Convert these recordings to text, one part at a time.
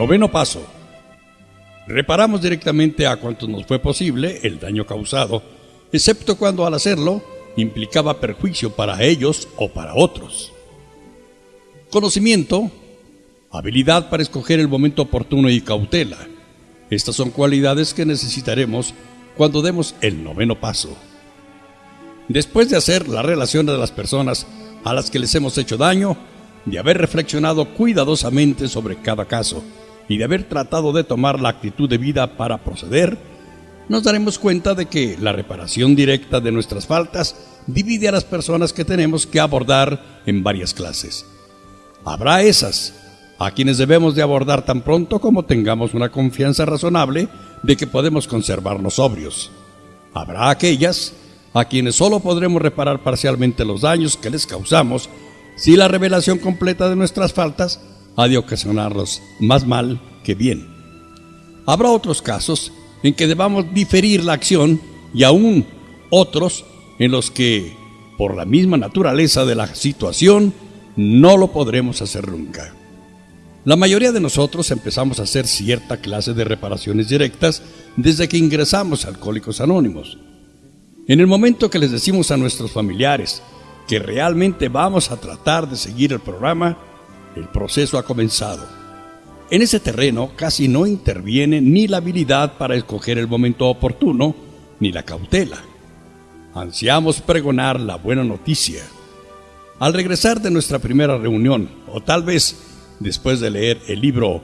Noveno paso. Reparamos directamente a cuanto nos fue posible el daño causado, excepto cuando al hacerlo implicaba perjuicio para ellos o para otros. Conocimiento, habilidad para escoger el momento oportuno y cautela. Estas son cualidades que necesitaremos cuando demos el noveno paso. Después de hacer la relación de las personas a las que les hemos hecho daño, de haber reflexionado cuidadosamente sobre cada caso y de haber tratado de tomar la actitud de vida para proceder, nos daremos cuenta de que la reparación directa de nuestras faltas divide a las personas que tenemos que abordar en varias clases. Habrá esas, a quienes debemos de abordar tan pronto como tengamos una confianza razonable de que podemos conservarnos sobrios. Habrá aquellas a quienes solo podremos reparar parcialmente los daños que les causamos si la revelación completa de nuestras faltas ha de ocasionarlos más mal que bien. Habrá otros casos en que debamos diferir la acción y aún otros en los que, por la misma naturaleza de la situación, no lo podremos hacer nunca. La mayoría de nosotros empezamos a hacer cierta clase de reparaciones directas desde que ingresamos a Alcohólicos Anónimos. En el momento que les decimos a nuestros familiares que realmente vamos a tratar de seguir el programa, el proceso ha comenzado. En ese terreno casi no interviene ni la habilidad para escoger el momento oportuno, ni la cautela. Ansiamos pregonar la buena noticia. Al regresar de nuestra primera reunión, o tal vez después de leer el libro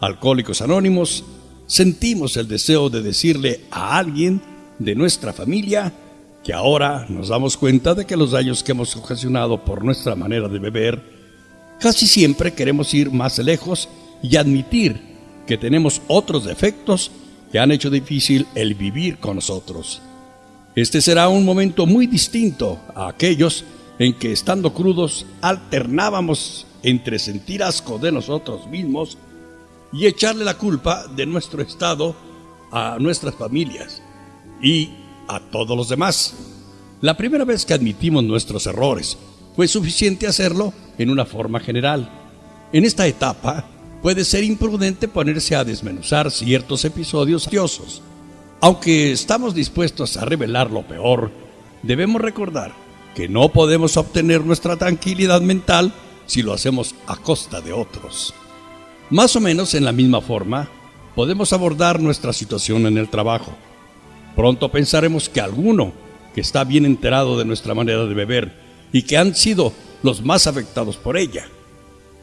Alcohólicos Anónimos, sentimos el deseo de decirle a alguien de nuestra familia que ahora nos damos cuenta de que los daños que hemos ocasionado por nuestra manera de beber, casi siempre queremos ir más lejos y admitir que tenemos otros defectos que han hecho difícil el vivir con nosotros. Este será un momento muy distinto a aquellos en que estando crudos alternábamos entre sentir asco de nosotros mismos y echarle la culpa de nuestro estado a nuestras familias y a todos los demás. La primera vez que admitimos nuestros errores fue suficiente hacerlo en una forma general. En esta etapa puede ser imprudente ponerse a desmenuzar ciertos episodios ociosos. Aunque estamos dispuestos a revelar lo peor, debemos recordar que no podemos obtener nuestra tranquilidad mental si lo hacemos a costa de otros. Más o menos en la misma forma, podemos abordar nuestra situación en el trabajo. Pronto pensaremos que alguno que está bien enterado de nuestra manera de beber y que han sido los más afectados por ella.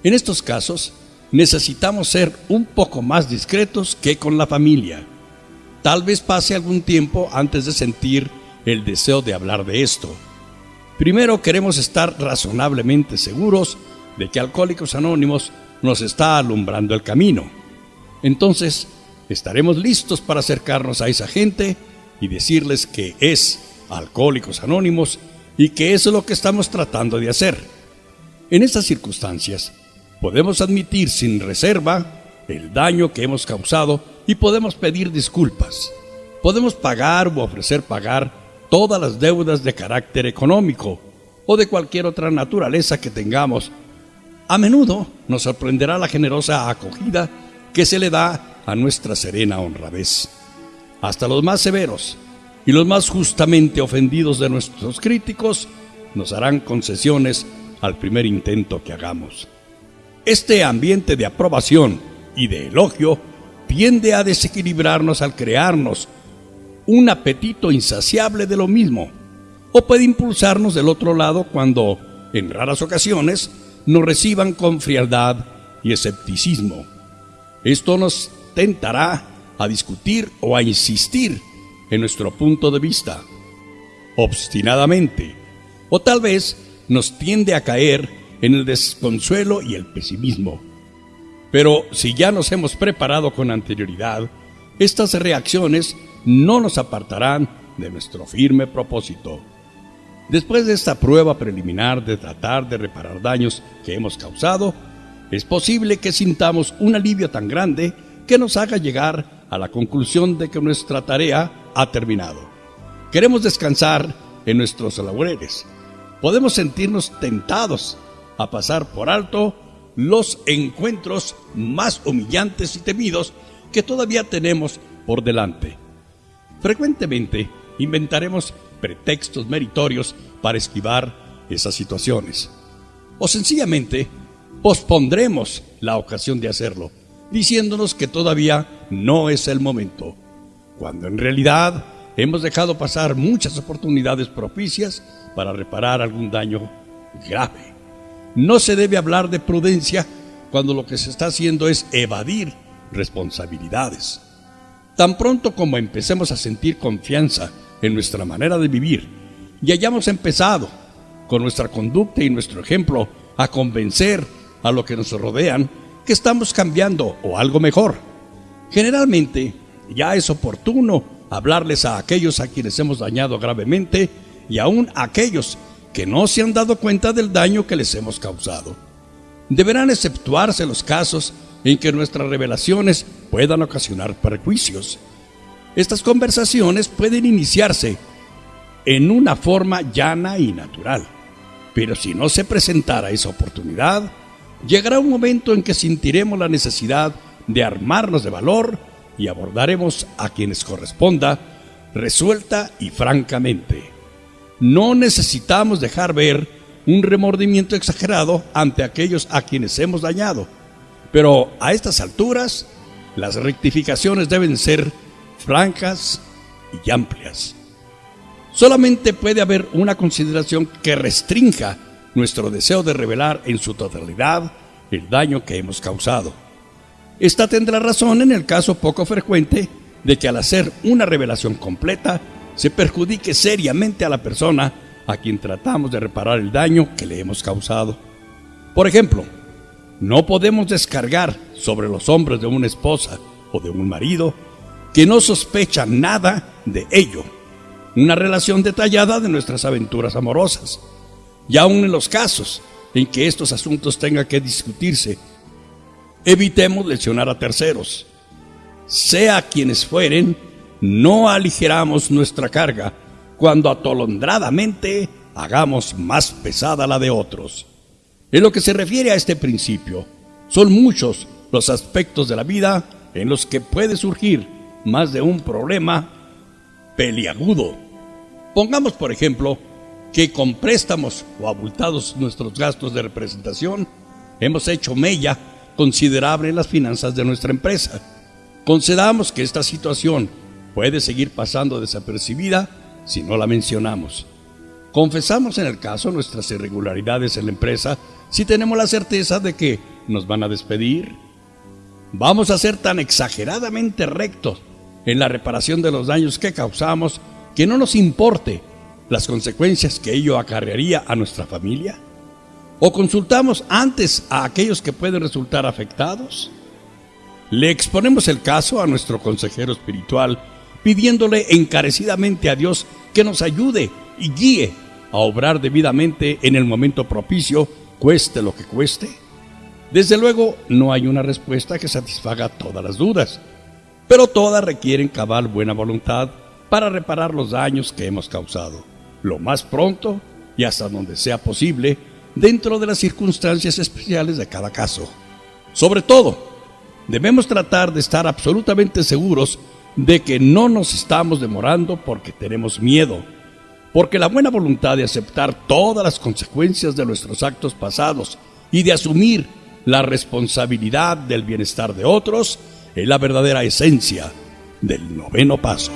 En estos casos, necesitamos ser un poco más discretos que con la familia. Tal vez pase algún tiempo antes de sentir el deseo de hablar de esto. Primero queremos estar razonablemente seguros de que Alcohólicos Anónimos nos está alumbrando el camino. Entonces, estaremos listos para acercarnos a esa gente y decirles que es Alcohólicos Anónimos y que eso es lo que estamos tratando de hacer. En estas circunstancias, podemos admitir sin reserva el daño que hemos causado y podemos pedir disculpas. Podemos pagar o ofrecer pagar todas las deudas de carácter económico o de cualquier otra naturaleza que tengamos a menudo nos sorprenderá la generosa acogida que se le da a nuestra serena honradez. Hasta los más severos y los más justamente ofendidos de nuestros críticos nos harán concesiones al primer intento que hagamos. Este ambiente de aprobación y de elogio tiende a desequilibrarnos al crearnos un apetito insaciable de lo mismo, o puede impulsarnos del otro lado cuando, en raras ocasiones, nos reciban con frialdad y escepticismo. Esto nos tentará a discutir o a insistir en nuestro punto de vista, obstinadamente, o tal vez nos tiende a caer en el desconsuelo y el pesimismo. Pero si ya nos hemos preparado con anterioridad, estas reacciones no nos apartarán de nuestro firme propósito. Después de esta prueba preliminar de tratar de reparar daños que hemos causado, es posible que sintamos un alivio tan grande que nos haga llegar a la conclusión de que nuestra tarea ha terminado. Queremos descansar en nuestros laureles. Podemos sentirnos tentados a pasar por alto los encuentros más humillantes y temidos que todavía tenemos por delante. Frecuentemente inventaremos pretextos meritorios para esquivar esas situaciones. O sencillamente pospondremos la ocasión de hacerlo, diciéndonos que todavía no es el momento, cuando en realidad hemos dejado pasar muchas oportunidades propicias para reparar algún daño grave. No se debe hablar de prudencia cuando lo que se está haciendo es evadir responsabilidades. Tan pronto como empecemos a sentir confianza en nuestra manera de vivir y hayamos empezado con nuestra conducta y nuestro ejemplo a convencer a lo que nos rodean que estamos cambiando o algo mejor. Generalmente ya es oportuno hablarles a aquellos a quienes hemos dañado gravemente y aún a aquellos que no se han dado cuenta del daño que les hemos causado. Deberán exceptuarse los casos en que nuestras revelaciones puedan ocasionar perjuicios. Estas conversaciones pueden iniciarse en una forma llana y natural, pero si no se presentara esa oportunidad, llegará un momento en que sentiremos la necesidad de armarnos de valor y abordaremos a quienes corresponda resuelta y francamente. No necesitamos dejar ver un remordimiento exagerado ante aquellos a quienes hemos dañado, pero a estas alturas las rectificaciones deben ser francas y amplias. Solamente puede haber una consideración que restrinja nuestro deseo de revelar en su totalidad el daño que hemos causado. Esta tendrá razón en el caso poco frecuente de que al hacer una revelación completa se perjudique seriamente a la persona a quien tratamos de reparar el daño que le hemos causado. Por ejemplo, no podemos descargar sobre los hombros de una esposa o de un marido que no sospecha nada de ello una relación detallada de nuestras aventuras amorosas. Y aun en los casos en que estos asuntos tengan que discutirse evitemos lesionar a terceros. Sea quienes fueren, no aligeramos nuestra carga cuando atolondradamente hagamos más pesada la de otros. En lo que se refiere a este principio, son muchos los aspectos de la vida en los que puede surgir más de un problema peliagudo. Pongamos, por ejemplo, que con préstamos o abultados nuestros gastos de representación hemos hecho mella considerable en las finanzas de nuestra empresa. Concedamos que esta situación puede seguir pasando desapercibida si no la mencionamos. Confesamos en el caso nuestras irregularidades en la empresa si tenemos la certeza de que nos van a despedir. Vamos a ser tan exageradamente rectos en la reparación de los daños que causamos que no nos importe las consecuencias que ello acarrearía a nuestra familia. ¿O consultamos antes a aquellos que pueden resultar afectados? Le exponemos el caso a nuestro consejero espiritual, pidiéndole encarecidamente a Dios que nos ayude y guíe a obrar debidamente en el momento propicio, cueste lo que cueste. Desde luego, no hay una respuesta que satisfaga todas las dudas, pero todas requieren cabal buena voluntad para reparar los daños que hemos causado, lo más pronto y hasta donde sea posible, dentro de las circunstancias especiales de cada caso. Sobre todo, debemos tratar de estar absolutamente seguros de que no nos estamos demorando porque tenemos miedo, porque la buena voluntad de aceptar todas las consecuencias de nuestros actos pasados y de asumir la responsabilidad del bienestar de otros es la verdadera esencia del noveno paso.